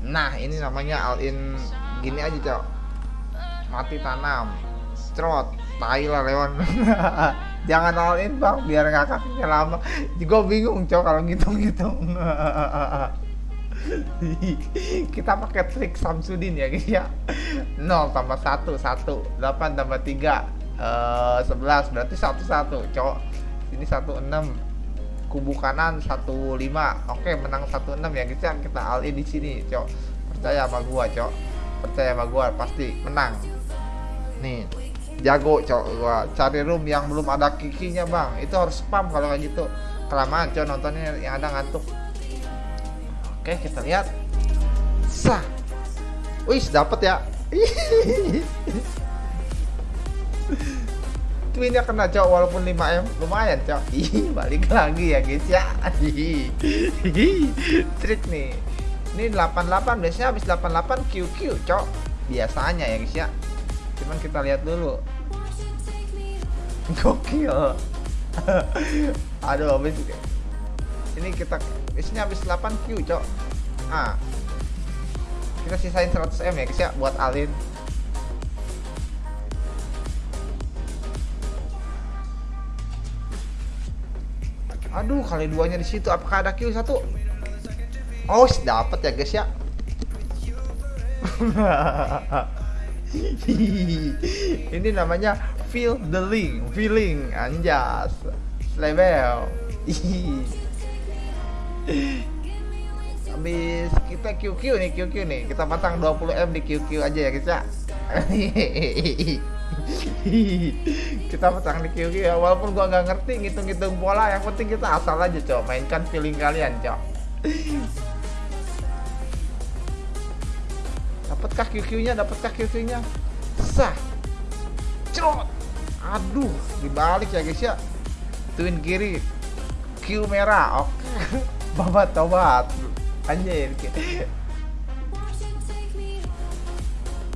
A: Nah ini namanya all in gini aja cok. Mati tanam. Trot tai lah lewan [LAUGHS] jangan all in bang biar nggak kakinya lama. Gue bingung cok kalau ngitung-ngitung. [LAUGHS] Kita pakai trik Samsudin ya guys ya. 0 tambah 1 1 8 tambah 3 Uh, 11 berarti 11 cowok. Ini 16 kubu kanan 15 oke menang 16 ya guys ya. Kita all in di sini cok percaya sama gua cok percaya sama gua pasti menang. Nih jago cok gua. Cari room yang belum ada kikinya bang. Itu harus spam kalau kayak gitu. Kelamaan cok nontonnya yang ada ngantuk. Oke kita lihat. Sah. Wih dapet ya [LAUGHS] twinnya kena cok walaupun 5M lumayan cok. Ih balik lagi ya guys ya. Trik nih. Ini 88 biasanya habis 88 QQ cok. Biasanya ya guys ya. Cuman kita lihat dulu. Gokil. Aduh habis ini. Kita biasanya habis 8Q cok. Ah. Kita sisain 100M ya guys ya buat alin Aduh, kali duanya di situ. Apakah ada kill satu? Oh, dapat ya guys ya. [LAUGHS] Ini namanya feel the link, feeling anjas level. [LAUGHS] Habis kita QQ nih, QQ nih. Kita pasang 20M di QQ aja ya guys ya. [LAUGHS] kita pasang di QQ ya walaupun gua nggak ngerti ngitung-ngitung pola yang penting kita asal aja cok. Mainkan feeling kalian cok. Dapatkah QQ nya dapatkah QQ nya sah. Cerot. Aduh dibalik ya guys ya. Twin kiri. Q merah. Oke. [LAUGHS] Babat tobat. Anjir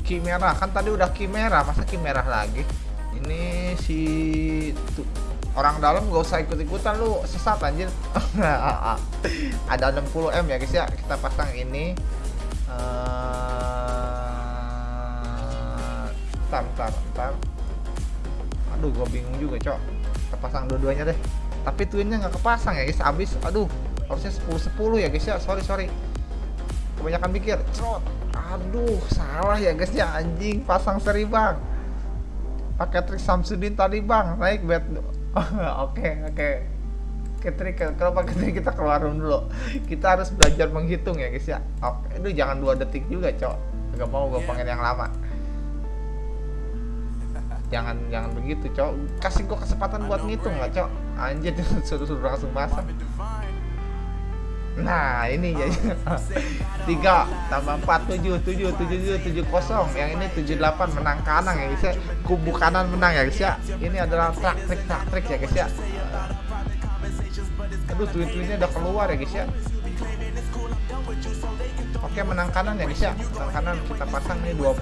A: ki merah kan tadi udah ki merah masa ki merah lagi? Ini si tuh, orang dalam gak usah ikut-ikutan lu sesat anjir. [LAUGHS] Ada 60 m ya guys ya. Kita pasang ini. Uh, ntar ntar aduh gue bingung juga cok. Kita pasang dua-duanya deh. Tapi twinnya nggak kepasang ya guys. Abis aduh harusnya 10 10 ya guys ya. Sorry sorry. Kebanyakan mikir cerot aduh salah ya guys ya anjing. Pasang seri bang. Pakai trik Samsudin tadi bang. Naik bed [LAUGHS] oke oke. Oke trik. Kalau pakai trik kita keluar dulu. Kita harus belajar menghitung ya guys ya. Oke itu jangan dua detik juga cok gak mau gue pengen yang lama. Jangan jangan begitu cok kasih gue kesempatan buat ngitung lah cok anjir [LAUGHS] suruh suruh langsung masak Nah ini jadi [LAUGHS] tiga tambah empat tujuh tujuh tujuh tujuh tujuh kosong. Yang ini tujuh delapan menang kanan ya guys ya. Kubu kanan menang ya guys ya. Ini adalah trak trik trak trik ya guys ya. Aduh twin twinnya udah keluar ya guys ya. Oke menang kanan ya guys ya. Menang kanan kita pasang ini 20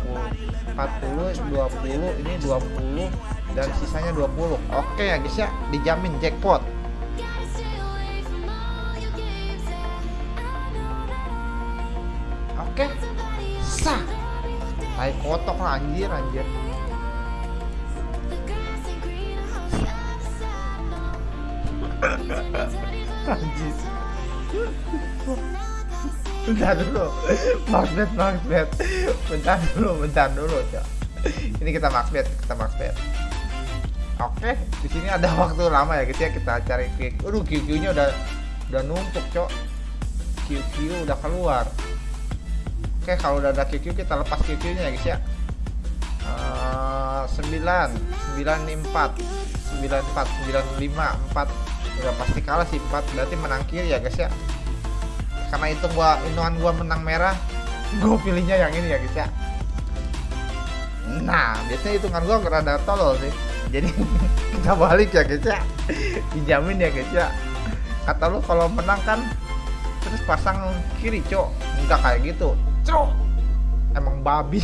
A: 40 20 ini 20 dan sisanya 20. Oke ya guys ya dijamin jackpot. Oke. Sah. Tai kotok lah anjir anjir. Anjir. bentar dulu maxbet maxbet bentar dulu bentar dulu cok ini kita maxbet kita maxbet oke di sini ada [LAUGHS] waktu lama ya gitu ya kita cari kick aduh QQ nya udah udah numpuk cok QQ udah keluar oke kalau udah ada QQ kita lepas QQ nya ya guys ya. Uh, 9 9 4 9 4 9 5 4 udah pasti kalah sih 4 berarti menang kiri ya guys ya. Karena itu gua inuan gua menang merah gue pilihnya yang ini ya guys ya. Nah biasanya hitungan gua rada tolol sih. Jadi [LAUGHS] kita balik ya guys ya. Dijamin ya guys ya. Kata lu kalau menang kan terus pasang kiri cok. Enggak kayak gitu cok emang babi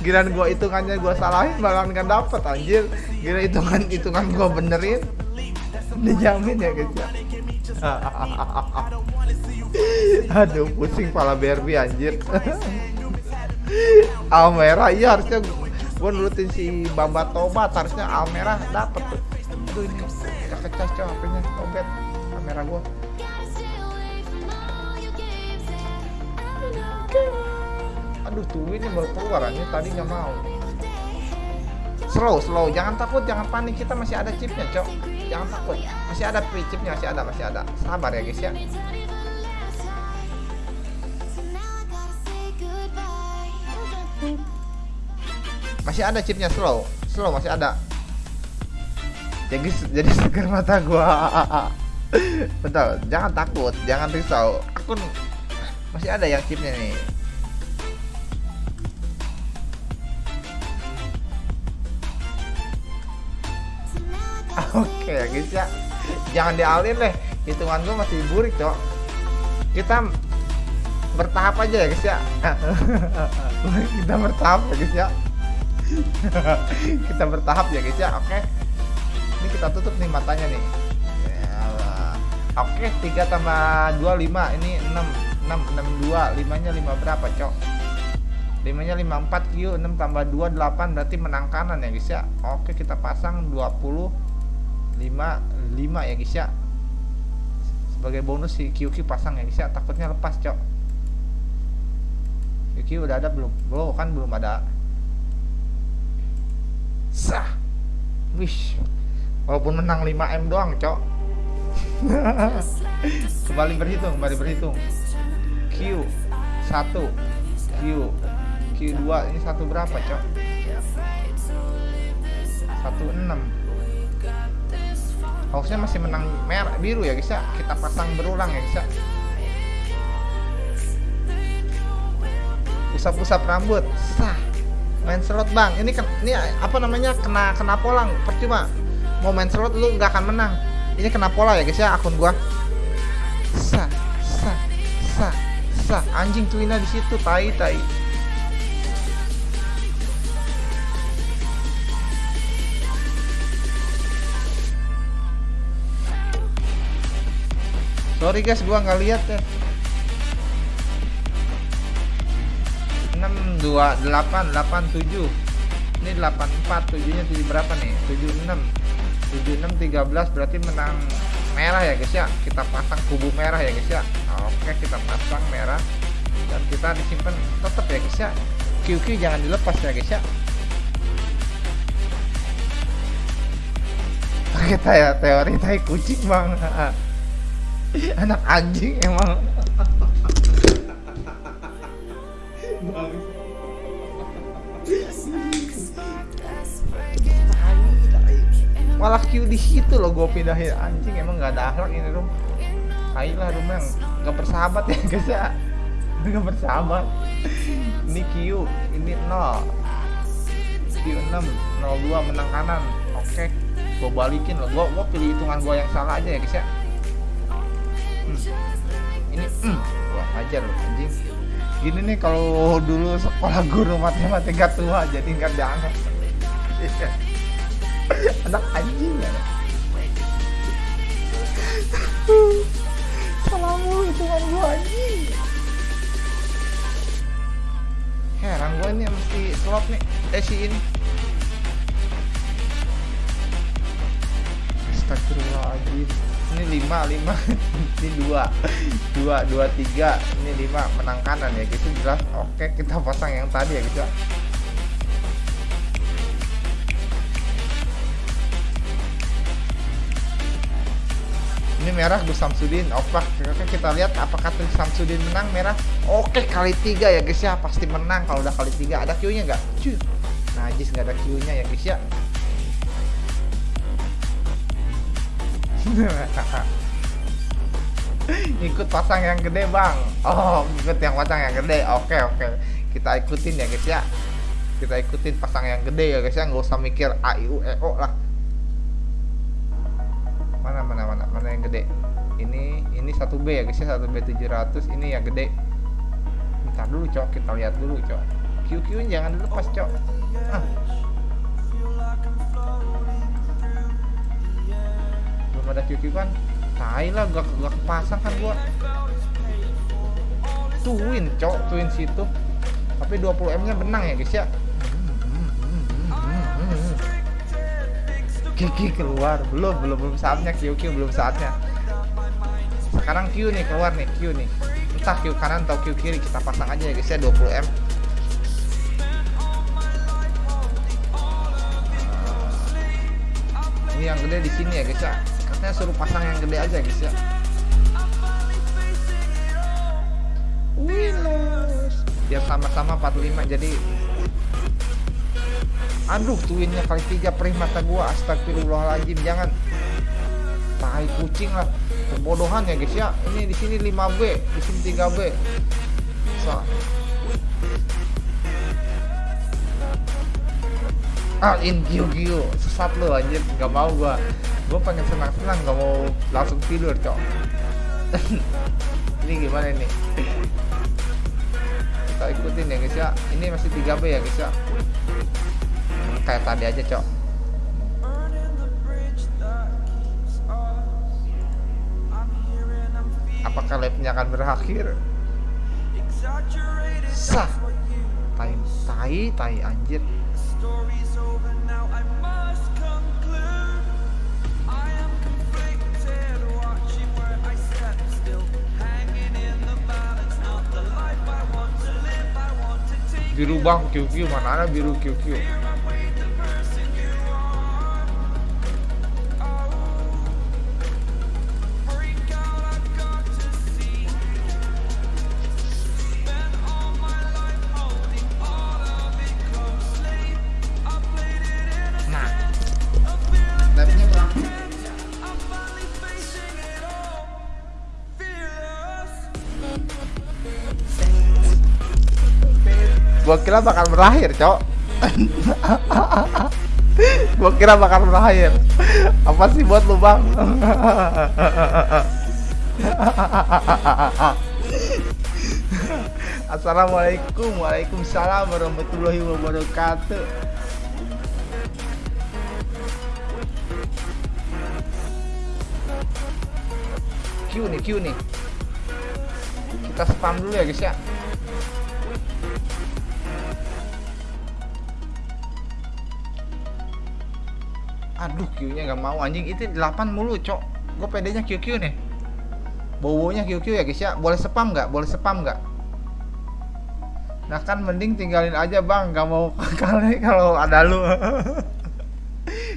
A: Gila gua hitungannya gua salahin bakalan kan dapet anjir. Gila hitungan hitungan gua benerin. Dijamin ya guys ya. [LAUGHS] Aduh pusing pala Barbie anjir. [LAUGHS] Almera iya harusnya gua nurutin si Bamba Tobat harusnya Almera dapet tuh. Aduh ini gak kecas coy HP-nya Tobat kamera gua. aduh tuh ini baru keluar ini tadi nggak mau. Slow slow. Jangan takut jangan panik. Kita masih ada chipnya cok. Jangan takut. Masih ada free chipnya masih ada masih ada. Sabar ya guys ya masih ada chipnya slow. Slow masih ada. Jadi jadi seger mata gua. [LAUGHS] Betul jangan takut jangan risau. Akun masih ada yang chipnya nih. Oke ya guys ya. Jangan dialin deh Hitungan gue masih burik cok. Kita bertahap aja ya guys ya. [LAUGHS] Kita bertahap ya guys ya [LAUGHS] Kita bertahap ya guys ya. Oke. Ini kita tutup nih matanya nih. Oke 3 tambah 2 5 Ini 6 6 6 2 5 nya 5 berapa cok? 5 nya 54 Q 6 tambah 2 8 berarti menang kanan ya guys ya. Oke kita pasang 20 5 5 ya guys ya. Sebagai bonus si QQ pasang ya guys ya. Takutnya lepas cok. QQ udah ada belum? Belum kan belum ada sah. Wish. Walaupun menang 5M doang cok. [LAUGHS] Kembali berhitung kembali berhitung. Q 1 Q Q2 ini satu berapa cok? 16 harusnya masih menang merah biru ya guys kita pasang berulang ya guys usap-usap rambut. Sah main slot bang. Ini ini apa namanya? Kena kena polang percuma. Mau main slot lu nggak akan menang. Ini kena pola ya guys ya akun gua. Sah sah sah sah anjing tuina di situ tai tai. Sorry guys gua nggak lihat ya 6 2 8 8 7 ini 84 7 nya jadi berapa nih? 76 76 13 berarti menang merah ya guys ya? Kita pasang kubu merah ya guys ya? Oke kita pasang merah. Dan kita disimpan tetap ya guys ya? QQ jangan dilepas ya guys ya? Kita ya teori tai kucing bang. [LAUGHS] Anak anjing emang [LAUGHS] malah Q di situ loh gue pindahin. Anjing emang nggak ada akhlak ini rum. Hai lah rum yang nggak bersahabat ya guys ya. Nggak bersahabat. Ini Q ini 0 Q 6 02 menang kanan. Oke gue balikin loh. Gue gue pilih hitungan gue yang salah aja ya guys ya. Hmm. ini hmm, wah ajar loh anjing gini nih kalau dulu sekolah guru matematika tua jadi nggak dianggap. Iya. Anak anjing ya. Salamu kan gue anjing. Heran gue ini mesti slot nih eh si ini. Astagfirullahaladzim ini lima lima [LAUGHS] ini dua. Dua dua tiga. Ini lima menang kanan ya gitu. Jelas oke kita pasang yang tadi ya gitu ini merah Gus Samsudin oke. Kita lihat apakah Gus Samsudin menang merah. Oke kali tiga ya guys ya. Pasti menang kalau udah kali tiga. Ada Q nya nggak? Cuy. Najis nggak ada Q nya ya guys ya [LAUGHS] ikut pasang yang gede bang. Oh ikut yang pasang yang gede. Oke oke. Kita ikutin ya guys ya. Kita ikutin pasang yang gede ya guys ya. Nggak usah mikir a i u e o lah. Mana mana mana mana yang gede? Ini ini satu b ya guys ya. Satu b 700 ini yang gede. Bentar dulu cok. Kita lihat dulu cok. Q q jangan dilepas cok. Ah. Belum ada q q kan tai lah gak, gak kepasang kan gua. Twin cok twin situ. Tapi 20 m nya benang ya guys ya? Kiki keluar. Belum belum belum saatnya Q belum saatnya. Sekarang Q nih keluar nih Q nih. Entah Q kanan atau Q kiri kita pasang aja ya guys ya 20 m. Ini yang gede di sini ya guys ya katanya suruh pasang yang gede aja guys ya. Winners biar sama-sama 45 jadi aduh twinnya kali tiga perih mata gua. Astagfirullahaladzim jangan. Tai kucing lah. Kebodohan ya guys ya. Ini di sini 5B di sini 3B so. ah in Gio Gio sesat lo anjir. Nggak mau gua gua pengen senang-senang nggak mau langsung tidur cok. [LAUGHS] Ini gimana ini? Kita ikutin ya guys ya. Ini masih 3B ya guys ya. Kayak tadi aja cok. Apakah live-nya akan berakhir? Sah. Tai tai tai anjir biru bang QQ mana ada biru QQ gua kira bakal berakhir cok. Gua kira bakal berakhir. Apa sih buat lu bang? Assalamualaikum. Waalaikumsalam warahmatullahi wabarakatuh. Q nih Q nih. Kita spam dulu ya guys ya aduh Q nya nggak mau. Anjing itu 8 mulu cok. Gue pedenya QQ nih. Bowonya QQ ya guys ya. Boleh spam nggak? Boleh spam nggak? Nah kan mending tinggalin aja bang. Nggak mau [LAUGHS] kali kalau ada lu.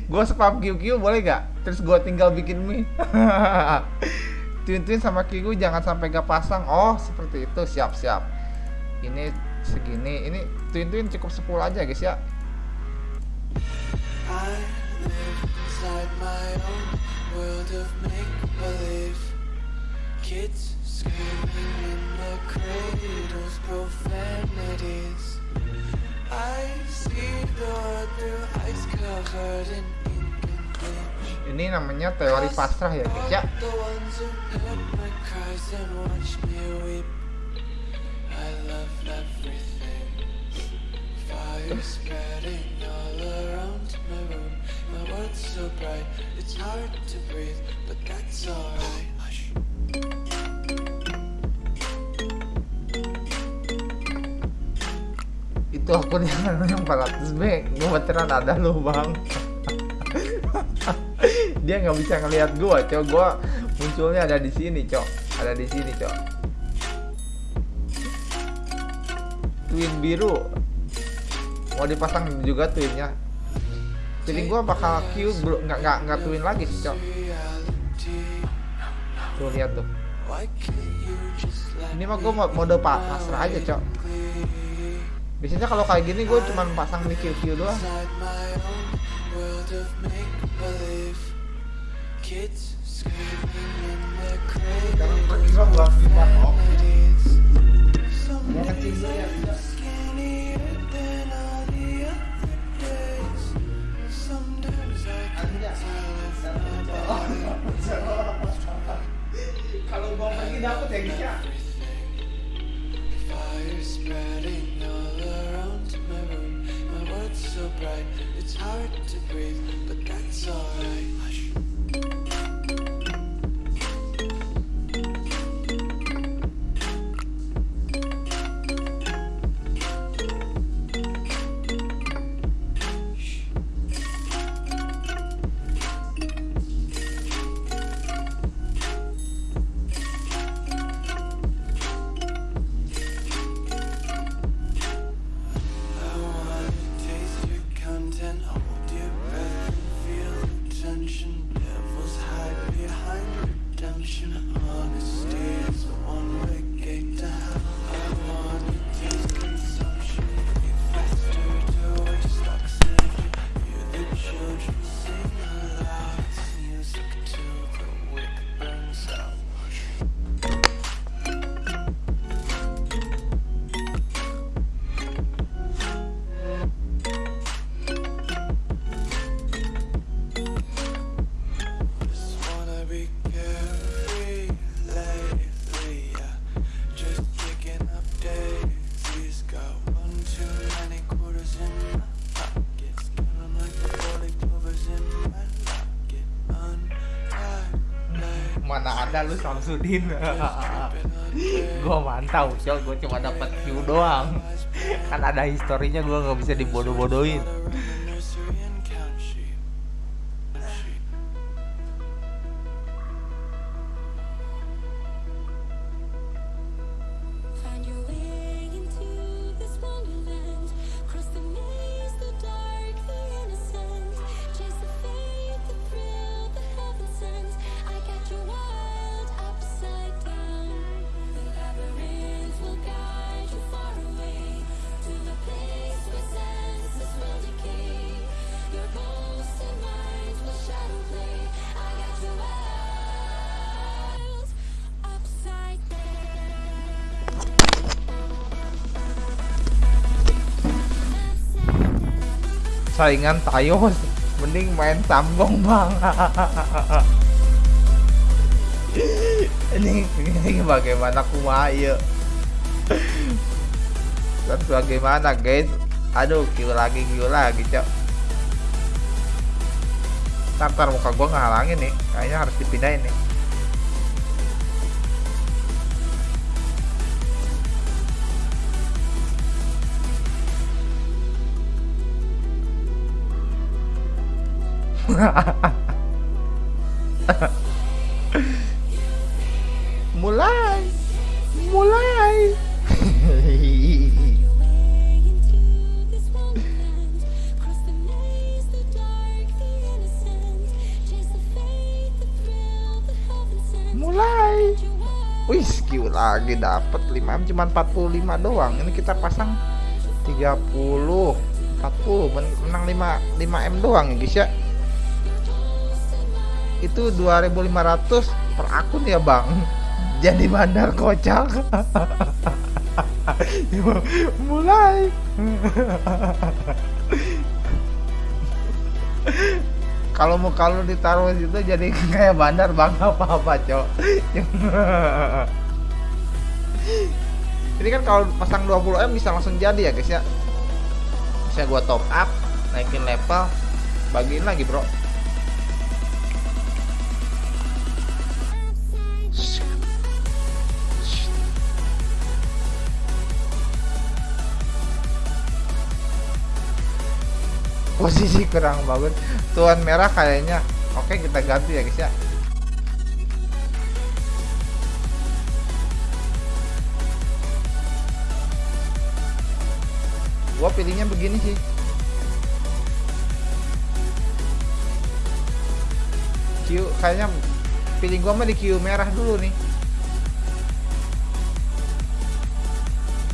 A: Gue spam QQ boleh nggak? Terus gue tinggal bikin mie. [LAUGHS] Twin twin sama QQ jangan sampai gak pasang. Oh seperti itu. Siap siap. Ini segini. Ini twin twin cukup 10 aja guys ya.
B: I inside my own world of make believe. Kids screaming in the cradles, profanities. I see the world through ice covered in ink and bleach.
A: ini namanya teori pasrah ya guys ya
B: The ones who heard my cries and watched me weep. I love everything. Fire spreading all around my room. My world's so bright, it's hard to breathe, but that's alright.
A: itu akunnya yang 400 B. Gue beneran ada lu bang. [LAUGHS] Dia nggak bisa ngelihat gua cok. Gua munculnya ada di sini cok. Ada di sini cok. Twin biru. Mau dipasang juga twinnya jadi gua bakal Q bro. Nggak nggak nggak twin lagi sih cok. Tuh lihat tuh. Ini mah gua mau mode pa- pasrah aja cok. Biasanya kalau kayak gini gue cuman pasang di QQ doang.
B: Inside my own world of make believe? Kids
A: gua pergi dapet ya Gisya
B: Fire spreading all around my room. My world's so bright, it's hard to breathe, but that's alright.
A: Mana ada lu Samsudin [LAUGHS] gua mantau cok gua cuma dapat Q doang. Kan ada historinya gua nggak bisa dibodoh-bodohin saingan tayo mending main sambong bang. [LAUGHS] Ini ini bagaimana kumayo terus bagaimana guys? Aduh kill lagi kill lagi cok. Ntar, muka gua ngehalangin nih. Kayaknya harus dipindahin nih mulai
C: You wild
A: Wih, skill lagi dapat 5M cuman 45 doang. Ini kita pasang 30 40 men- menang 5 5M doang ya guys ya. Itu 2500 per akun ya, Bang. Jadi bandar kocak. [LAUGHS] Mulai. [LAUGHS] Kalau mau kalau ditaruh di situ jadi kayak bandar bang apa-apa, Cok. [LAUGHS] Ini kan kalau pasang 20M bisa langsung jadi ya, guys ya. Bisa gua top up, naikin level, bagiin lagi, Bro. Posisi kurang bagus. Tuan merah kayaknya. Oke kita ganti ya guys ya. Gua pilihnya begini sih. Q kayaknya pilih gua mah di Q merah dulu nih.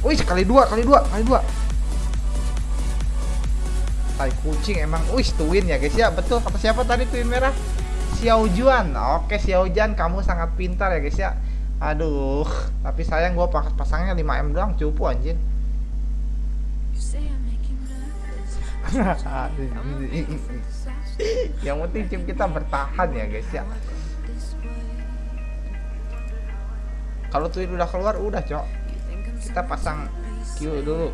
A: Wih kali dua kali dua kali dua Tai kucing emang Wih twin ya guys. Ya betul. Kata siapa tadi twin merah? Xiao Juan. Oke Xiao Juan kamu sangat pintar ya guys ya. Aduh tapi sayang gua pas pasangnya 5M doang cupu anjir
C: You say I make you nervous.
A: Yang penting tim kita bertahan ya guys ya. Kalau twin udah keluar udah cok. Kita pasang Q dulu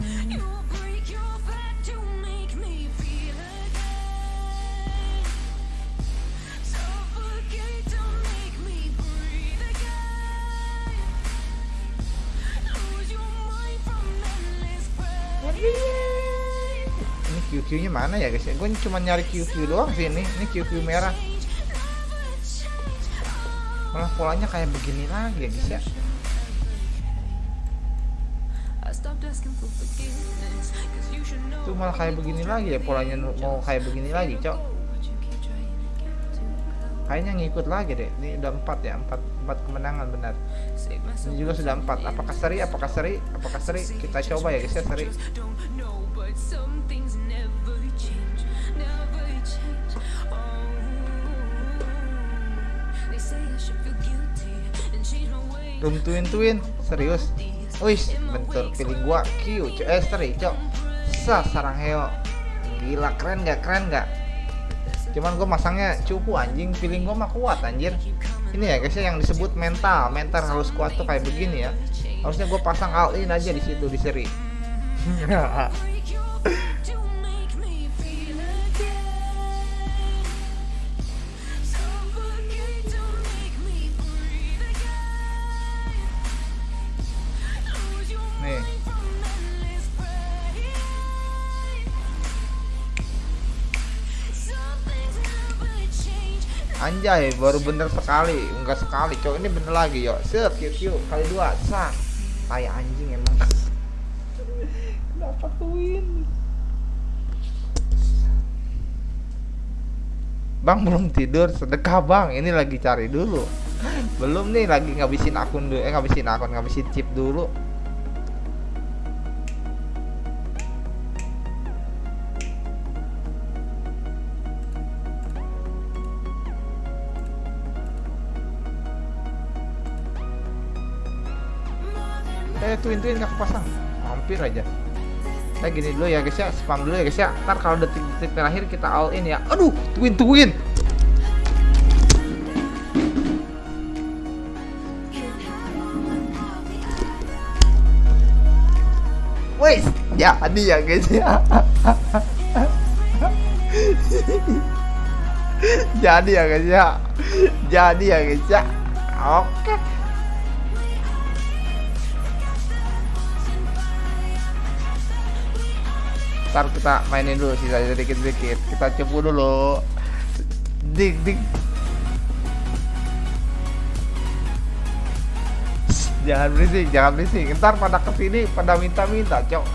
A: Ini QQ nya mana ya guys Gue cuma nyari QQ doang sih ini Ini QQ merah Malah polanya kayak begini lagi ya guys ya Itu malah kayak begini lagi ya Polanya mau kayak begini lagi cok. Kayaknya ngikut lagi deh Ini udah 4 ya 4, 4 kemenangan benar Ini juga sudah 4 Apakah seri? Apakah seri? Apakah seri? Kita coba ya guys ya seri twin twin Serius. Wih bentur pilih gua Q Eh seri cok. Sah sarang heo. Gila keren gak? Keren gak? Cuman gue masangnya cupu anjing. Feeling gue mah kuat anjir. Ini ya guys ya yang disebut mental. Mental harus kuat tuh kayak begini ya. Harusnya gue pasang all in aja di situ di seri [LAUGHS] Anjay baru bener sekali Enggak sekali cok ini bener lagi yuk. Set Q Q kali dua Sah. Tai anjing emang. Kenapa twin Bang belum tidur sedekah bang. Ini lagi cari dulu. Belum nih lagi ngabisin akun dulu eh ngabisin akun ngabisin chip dulu eh twin twin nggak kepasang hampir aja Nah gini dulu ya guys ya spam dulu ya guys ya ntar kalau detik-detik terakhir kita all in ya aduh twin twin Wes, jadi ya guys ya. [LAUGHS] jadi ya guys ya. Jadi ya guys ya. Oke. Ntar kita mainin dulu sisa sedikit-sedikit. Kita cepu dulu. Dik dik. jangan berisik, jangan berisik. Ntar pada ke sini pada minta-minta, cok.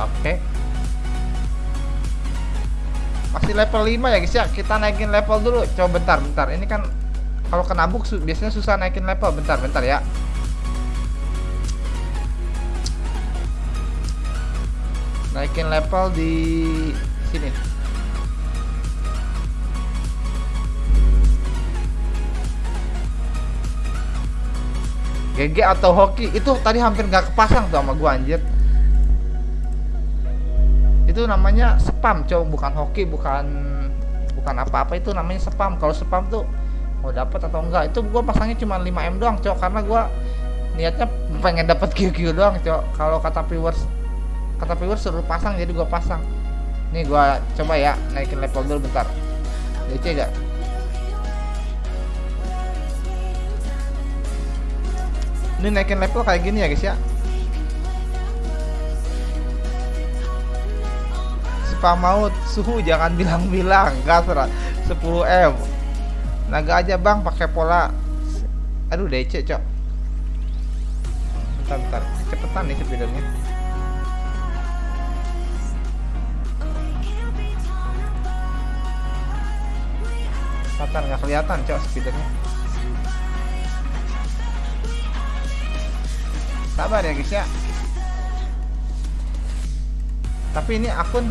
A: Oke. Masih level 5 ya guys ya. Kita naikin level dulu. Coba bentar, bentar. Ini kan kalau kena bug biasanya susah naikin level. Bentar, bentar ya. Naikin level di sini. GG atau hoki itu tadi hampir nggak kepasang tuh sama gua anjir. Itu namanya spam cow bukan hoki bukan bukan apa-apa itu namanya spam. Kalau spam tuh mau dapat atau enggak itu gua pasangnya cuma 5 m doang cow karena gua niatnya pengen dapat QQ doang cow kalau kata viewers kata viewers suruh pasang jadi gua pasang. Nih gua coba ya naikin level dulu bentar. DC gak ini naikin level kayak gini ya guys ya? Spam maut suhu jangan bilang-bilang. Gas 10 m. Naga aja bang pakai pola. Aduh DC cok. Bentar bentar. Cepetan nih speedernya cepetan nggak kelihatan cok speedernya sabar ya guys ya. Tapi ini akun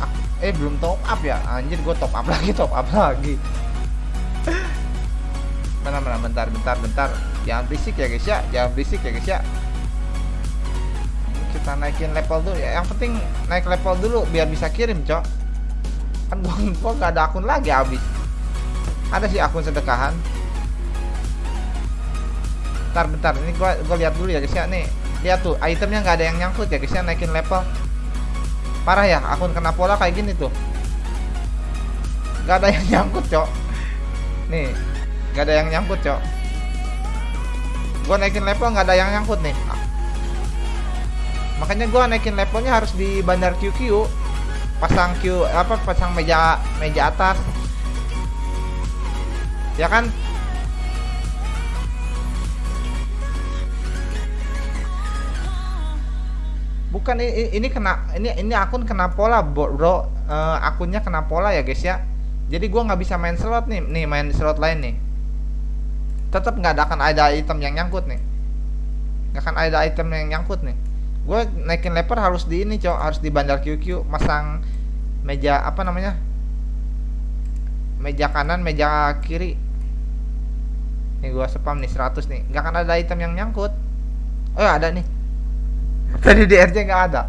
A: ak- eh belum top up ya. Anjir gue top up [LAUGHS] lagi top up lagi. Mana mana bentar bentar bentar. Jangan berisik ya guys ya. Jangan berisik ya guys ya. Kita naikin level dulu ya. Yang penting naik level dulu biar bisa kirim cok. Kan gua gak ada akun lagi habis ada sih akun sedekahan. Bentar bentar. Ini gua gua lihat dulu ya guys ya. Nih lihat tuh itemnya nggak ada yang nyangkut ya guys ya. Naikin level. Parah ya akun kena pola kayak gini tuh. Nggak ada yang [LAUGHS] nyangkut cok. Nih nggak ada yang nyangkut cok. Gua naikin level nggak ada yang nyangkut nih. Makanya gua naikin levelnya harus di bandar QQ pasang Q apa pasang meja meja atas ya kan? Bukan ini, ini kena ini ini akun kena pola bro. Eh, akunnya kena pola ya guys ya. Jadi gua nggak bisa main slot nih nih main slot lain nih. Tetap nggak ada akan ada item yang nyangkut nih. Nggak akan ada item yang nyangkut nih. Gue naikin leper harus di ini cok. Harus di bandar QQ masang meja apa namanya? Meja kanan meja kiri nih gua spam nih 100 nih. Nggak akan ada item yang nyangkut. Oh ya ada nih. Tadi di RJ nggak ada.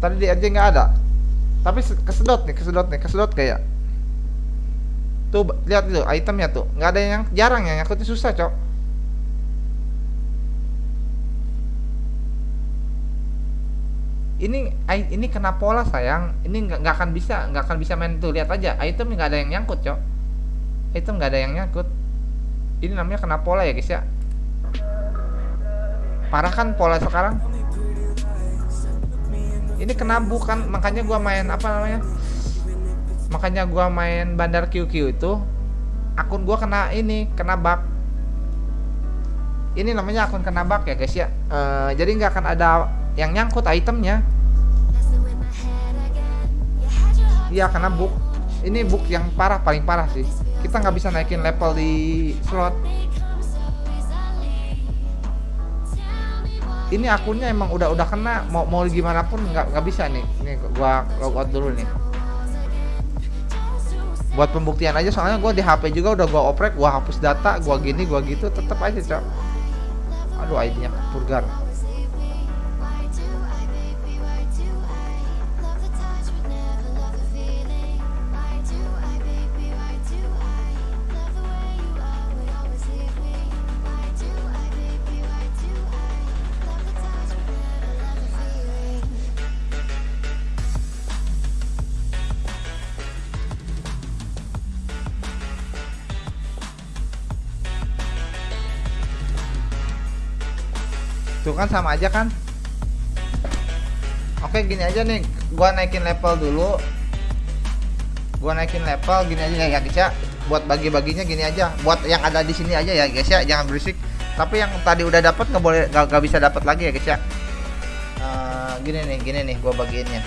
A: Tadi di RJ nggak ada. Tapi se- kesedot nih kesedot nih kesedot kayak. Tuh lihat itu itemnya tuh. Nggak ada yang jarang yang nyangkutnya susah cok. Ini ini kena pola sayang. Ini nggak akan bisa nggak akan bisa main tuh. Lihat aja item nggak ada yang nyangkut cok. Item nggak ada yang nyangkut ini namanya kena pola ya guys ya. Parah kan pola sekarang? Ini kena bukan makanya gua main apa namanya makanya gua main bandar QQ itu akun gua kena ini kena bug. Ini namanya akun kena bug ya guys ya. Eh, jadi nggak akan ada yang nyangkut itemnya. Iya kena bug ini bug yang parah paling parah sih. Kita nggak bisa naikin level di slot. Ini akunnya emang udah udah kena. Mau mau gimana pun nggak nggak bisa nih. Nih gua logout dulu nih. Buat pembuktian aja soalnya gua di HP juga udah gua oprek gua hapus data gua gini gua gitu tetap aja cok. Aduh ID-nya purgar kan sama aja kan? Oke gini aja nih. Gua naikin level dulu. Gua naikin level gini aja ya guys ya buat bagi-baginya gini aja. Buat yang ada di sini aja ya guys ya. Jangan berisik. Tapi yang tadi udah dapat nggak boleh nggak bisa dapat lagi ya guys ya. Eh, gini nih gini nih gua bagiinnya